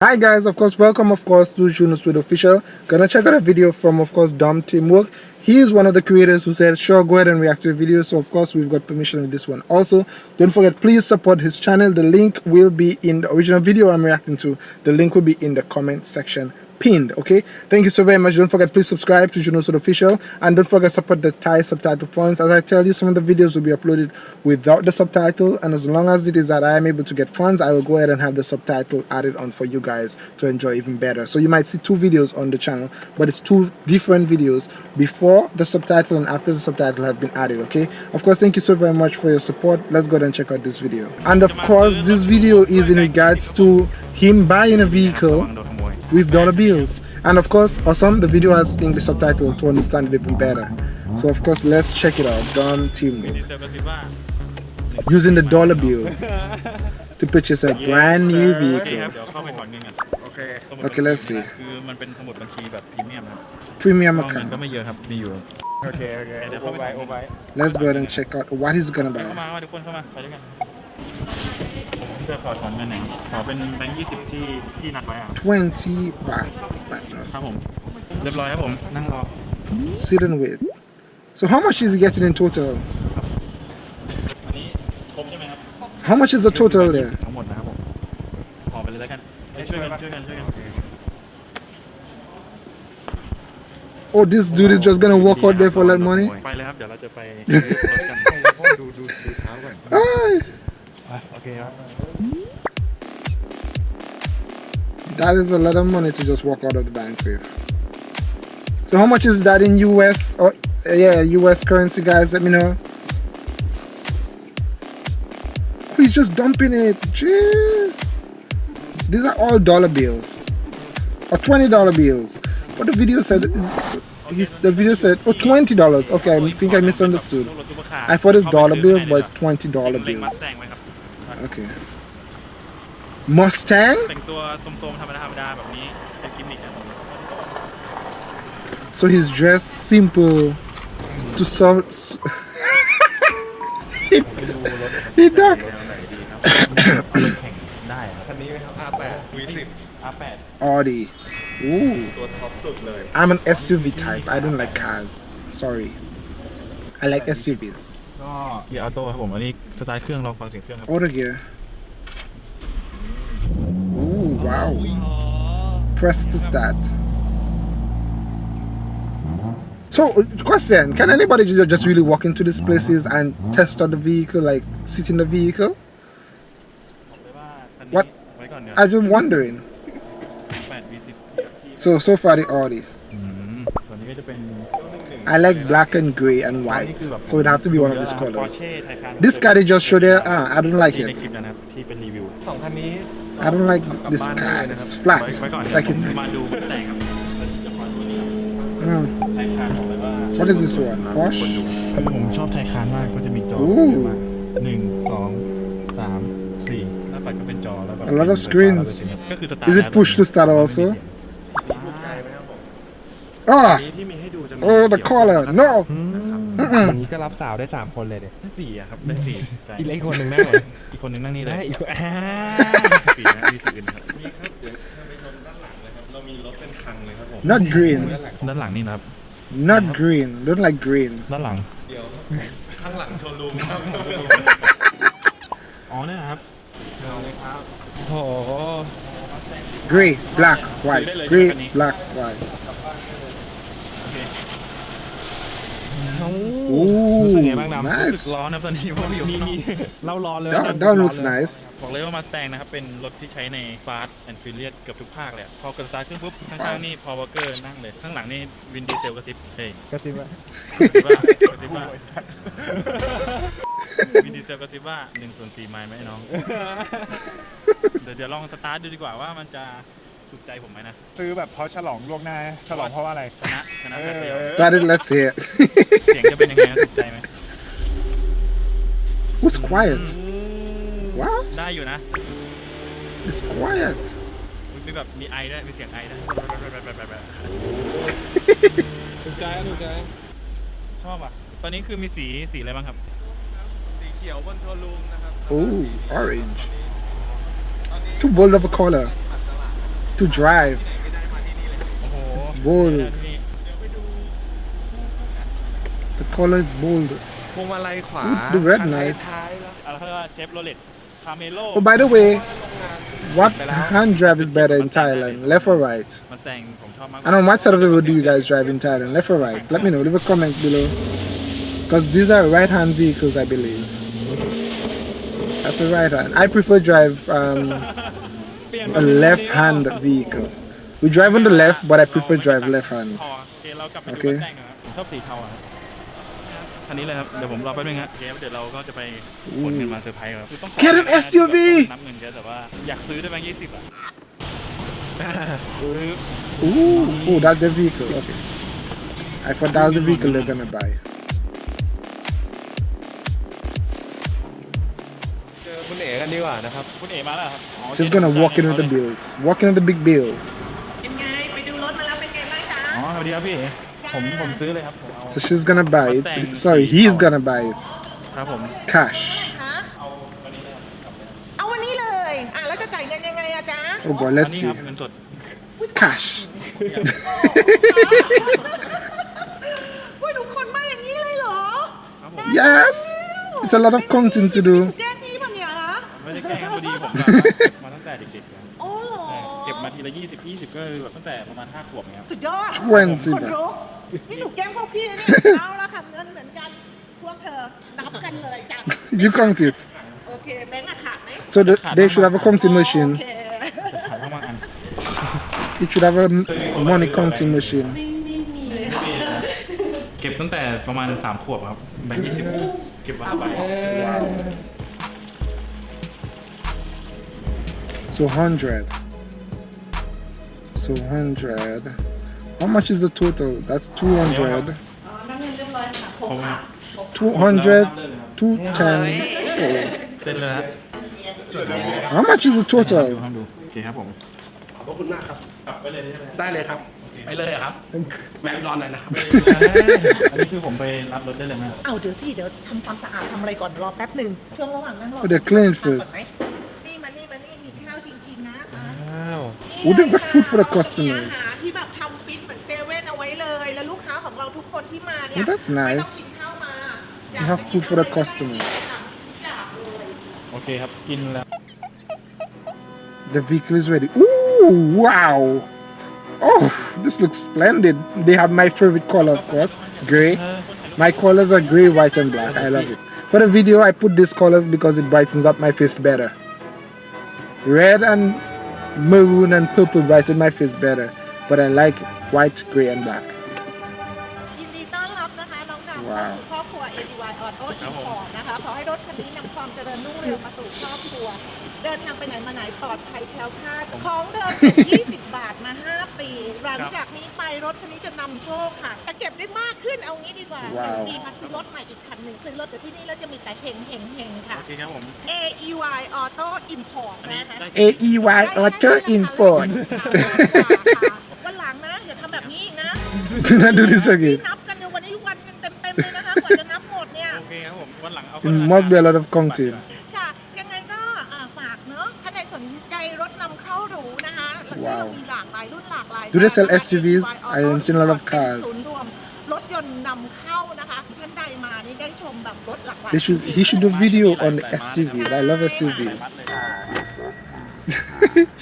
Hi guys, of course, welcome of course to Junos with Official. Gonna check out a video from of course Dom Teamwork. He is one of the creators who said sure go ahead and react to the video. So of course we've got permission with this one. Also, don't forget please support his channel. The link will be in the original video I'm reacting to. The link will be in the comment section pinned okay? Thank you so very much. Don't forget please subscribe to Junos official. And don't forget support the Thai subtitle funds. As I tell you some of the videos will be uploaded without the subtitle. And as long as it is that I am able to get funds I will go ahead and have the subtitle added on for you guys to enjoy even better. So you might see two videos on the channel but it's two different videos before the subtitle and after the subtitle have been added okay? Of course thank you so very much for your support. Let's go ahead and check out this video. And of course this video is in regards to him buying a vehicle with dollar bills and of course awesome the video has english subtitle to understand it even better. So of course let's check it out. Dom team. Using the dollar bills to purchase a brand new vehicle. Okay let's see. premium account. let's go ahead and check out what he's gonna buy พื่อขอถอนเงินหน่อยขอเป็นแบงค์ยี่สิบที่ที่นัดไว้อะ 20 baht, baht ครับผม เรียบร้อยครับผม นั่งรอ sit and wait so how much is he getting in total อันนี้ครบใช่ไหมครับ how much is the total there ทั้งหมดนะครับผม ขอไปเลยแล้วกันช่วยกันช่วยกันช่วยกัน oh this dude is just gonna walk out there for that money ไปเลยครับ เดี๋ยวเราจะไปรถกันดูดูดูเท้าก่อน Ay, okay. That is a lot of money to just walk out of the bank with. So how much is that in US or uh, yeah, US currency guys, let me know. Oh, he's just dumping it. Jeez. These are all dollar bills. Or $20 bills. But the video said the video said oh 20 dollars okay i think i misunderstood i thought it's dollar bills but it's 20 dollar bills แตงไว้ครับ okay Mustang แต่งตัวโทรมๆธรรมดาธรรมดาแบบนี้เป็นกิมมิคครับผม so he's dressed simple to some he, he duck ได้ครับคันนี้ไหมครับ R8 V10 R8 Audi Ooh ตัวท็อปสุดเลย I'm an SUV type I don't like cars sorry I like SUVs ก็เกียร์ออโต้ครับผม อันนี้สไตล์เครื่องลองฟังเสียงเครื่องครับ auto gear Ooh wow press to start so question can anybody ju- just really walk into these places and test out the vehicle like sit in the vehicle บอกเลยว่าคันนี้ What? ไว้ก่อนเนี่ย I'm just wondering 8 V10 so so far the Audi อืมส่วนนี้ก็จะเป็น I like black and gray and white so it have to be one of these ปอร์ colors เช่ไทคัน this car they just showed there ah, I don't like ที่ใน it คลิปนะครับที่เป็นรีวิว สองคันนี้ I don't like this car it's flat ไว้ก่อน it's นะ like ผม it's มาดูแต่งครับจะขอตัวนี้ mm. ไทคันบอกเลยว่า what is this one Porsche คือผมชอบไทคานมากก็จะมีจอ Ooh เยอะมากหนึ่งสองสามสี่หน้าปัดก็เป็นจอแล้วแบบ A lot of screens ก็คือสตาร์ท is it push to start also ถูกใจไหมครับผม ah นี้ ที่มีให้ดูจะมี oh the collar no อย่างนี้ก็รับสาวได้3คนเลยเด็ได้สี่อะครับได้สี่ใช่อีกเล็กคนหนึ่งนั่งเลยอีกคนนึงนั่งนี่เลยได้อีกคนอ่าสี่นะมีสี่อื่นครับมีครับเดี๋ยวถ้าไปชมด้านหลังเลยครับเรามีรถเป็นคังเลยครับผม not green ด้านหลังนี่นะครับ not green don't like green ด้านหลังเดี๋ยวข้างหลังโชว์รูมครับอ๋อเนี่ยนะครับเอาเลยครับโอ้โห gray black white gray black white รู้สึก Ooh ไงบ้างดำรู้สึก nice ร้อนนะตอนนี้เพราะว่าอยู่ข้างนอกเรารอเลย that, that one looks nice บอกเลยว่ามาสแตงนะครับ เป็นรถที่ใช้ใน Fast and Furious เกือบทุกภาคเลยอะพอกดสตาร์ทเครื่องปุ๊บ ข้างๆนี่พอวอเกอร์นั่งเลย ข้างหลังนี่วินดีเซลกระซิบเฮ้ยกระซิบว่ากระซิบว่ากระซิบว่าวินดีเซลกระซิบว่า1ส่วน4ไมล์ไหมน้อง เดี๋ยวเดี๋ยวลองสตาร์ทดูดีกว่าว่ามันจะ ถูกใจผมไหมนะ ซื้อแบบเพราะฉลองล่วงหน้า ฉลองเพราะว่าอะไร ชนะชนะแพ้เฟล start it let's see it เสียงจะเป็นยังไงนะถูกใจไหม who's quiet what ได้อยู่นะ it's quiet มีแบบมีไอด้วยมีเสียงไอด้วยถูกใจถูกใจชอบอะ ตอนนี้คือมีสีสีอะไรบ้างครับ สีเขียวบนโชว์รูมนะครับ Ooh, orange. Too bold of a color. to drive. It's bold. The color is bold. Ooh, the red nice. Oh, by the way, what hand drive is better in Thailand, left or right? And on what side of the road do you guys drive in Thailand, left or right? Let me know, leave a comment below. Because these are right-hand vehicles, I believe. That's a right hand. I prefer drive um, a left-hand vehicle. We drive on the left, but I prefer drive left hand. โอเคเรากลับไป โอ ดู เค รถแต่งนะครับผมชอบสีเทาอะครับคันนี้เลยครับ เดี๋ยวผมรอแป๊บนึงครับโอเคเดี๋ยวเราก็จะไปขนเงินมาเซอร์ไพรส์ครับคือต้อง Get an SUV นับเงินเยอะแต่ว่าอยากซื้อได้แบงค์ยี่สิบอ่ะ Ooh, ooh, that's a vehicle. Okay. I thought that was a vehicle they're gonna buy. เจอคุณเอ๋กันดีกว่านะครับ คุณเอ๋มาแล้วครับ อ๋อ Just gonna walk in with the bills. Walk in with the big bills. เป็นไง ไปดูรถมาแล้วเป็นไงบ้างจ๊ะ อ๋อสวัสดีครับพี่เอ๋ผมผมซื้อเลยครับผมเอา So she's gonna buy it. Sorry, he's gonna buy it. ครับผม Cash. ฮะเอาวันนี้เลย อ่ะ แล้วจะจ่ายเงินยังไงอะจ๊ะ Oh boy, อัน let's นี้ see. ครับเงินสด Cash. ว่าทุกคนมาอย่างนี้เลยเหรอ ครับผม Yes. It's a lot of content to do. แยกนี้ป่ะเนี่ยฮะ ไม่ได้แกล้งครับพอดีผม แบบว่าเก็บมาตั้งแต่เด็กๆเลย โอ้เหรอ เก็บมาทีละ20 20ก็คือแบบตั้งแต่ประมาณ5ขวบเงี้ยครับ สุดยอด 20 คน บาท รู้นี่หนูแกล้งพวกพี่นะเนี่ยเอาละค่ะเงินเหมือนกัน พวกเธอ นับกันเลยจ้ะ You count it. โอเค แบงค์อะขาดไหม So the, they should have a counting โอ machine. เค ขายมากๆอัน It should have a m- money counting machine. เก็บตั้งแต่ประมาณ3ขวบครับแบงค์20 เก็บไว้ไป So 100. So 100. How much is the total? That's 200. ผม 200. 210. เต้นเลยนะ How much is the ดู total? ห้ามดูโอเคครับผม ขอบคุณมากครับ กลับไปเลยได้ไหม ได้เลยครับ ไปเลยครับ แวะอุดอนหน่อยนะครับ อันนี้คือผมไปรับรถได้เลยไหม เอาเดี๋ยวสิ เดี๋ยวทำความสะอาดทำอะไรก่อนรอแป๊บหนึ่งช่วงระหว่างนั้นรอ Oh, they're clean ทำก่อน first. ไหมนี่มานี่มานี่มีข้าวจริงๆนะอ่ะ อ้าว Oh, they've got food for the มี customers. อาหารที่แบบทำฟิตเหมือนเซเว่นเอาไว้เลย แล้วลูกค้าของเราทุกคนที่มาเนี่ย Oh, that's ไม่ต้อง nice. กินข้าวมา They have food for the customers. ทุกอย่างเลย โอเคครับ กินแล้ว The vehicle is ready. Ooh, wow. Oh, this looks splendid. They have my favorite color, of course, gray. My colors are gray, white, and black. I love it. For the video, I put these colors because it brightens up my face better. Red and maroon and purple brighten my face better, but I like white, gray, and black. ยินดีต้อนรับนะคะน้องดาวว้าวสู่ครอบครัว ADY Auto Import นะคะขอให้รถคันนี้นำความเจริญรุ่งเรืองมาสู่ครอบครัว เดินทางไปไหนมาไหนปลอดภัยแคล้วคลาดของเดิมจาก20 บาทมา 5 ปี หลังจากนี้ไปรถคันนี้จะนำโชคค่ะจะเก็บได้มากขึ้นเอางี้ดีกว่าว้าวดีมาซื้อรถใหม่อีกคันหนึ่งซื้อรถเดี๋ยวที่นี่แล้วจะมีแต่เฮงเฮงเฮงค่ะ โอเคครับผม AEY Auto Import อันนี้นะคะได้ AEY Auto Import. วันหลังนะอย่าทำแบบนี้อีกนะ Do not do this ที่ again. นับกั It must be a lot of content. ค่ะ ยังไงก็อ่าฝากเนอะถ้าใครสนใจรถนำเข้าหรูนะคะแล้วที่ ว้าว เรามีหลากหลายรุ่นหลากหลาย Do they sell แบบนะคะ SUVs? I haven't seen a lot of เป็น cars. ศูนย์รวมรถยนต์นำเข้านะคะ ท่านใดมานี่ได้ชมแบบรถหลากหลาย They should. He should do video on the SUVs. I love SUVs.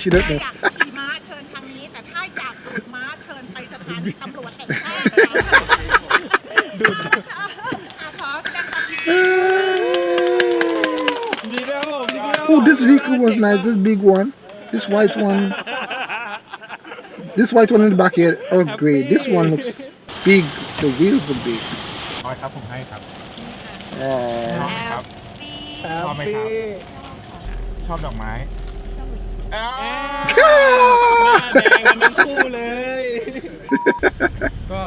she ถ้า don't know. อยากขี่ม้าเชิญทางนี้ แต่ถ้าอยากดูดม้าเชิญไปสถานีตำรวจแห่งชาติดู was nice. This big one. This white one. This white one in the back here. Oh, great. This one looks big. The wheels are big. น้อยครับผมให้ครับ Oh. ครับ ชอบไหมครับ ชอบดอกไม้อ้าวแดงกันทั้งคู่เลย ก็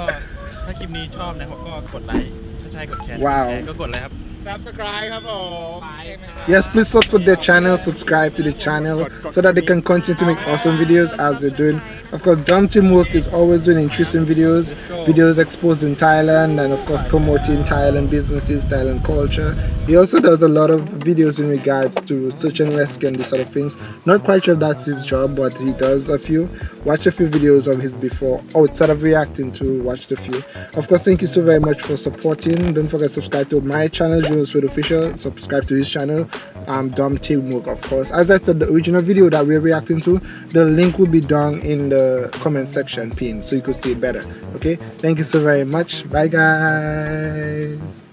ถ้าคลิปนี้ชอบนะครับก็กดไลค์ถ้าใช่กดแชร์ว้าวแชร์ก็กดเลยครับ subscribe ครับผม Yes, please support their channel, subscribe to the channel so that they can continue to make awesome videos as they're doing. Of course, Dom Teamwork is always doing interesting videos, videos exposing Thailand and of course promoting Thailand businesses, Thailand culture. He also does a lot of videos in regards to search and rescue and these sort of things. Not quite sure if that's his job, but he does a few. Watch a few videos of his before, outside of reacting to watch the few. Of course, thank you so very much for supporting. Don't forget to subscribe to my channel, Jonas Food Official. Subscribe to his channel, um, Dom Teamwork, of course. As I said, the original video that we're reacting to, the link will be down in the comment section pin so you could see it better. Okay, thank you so very much. Bye, guys.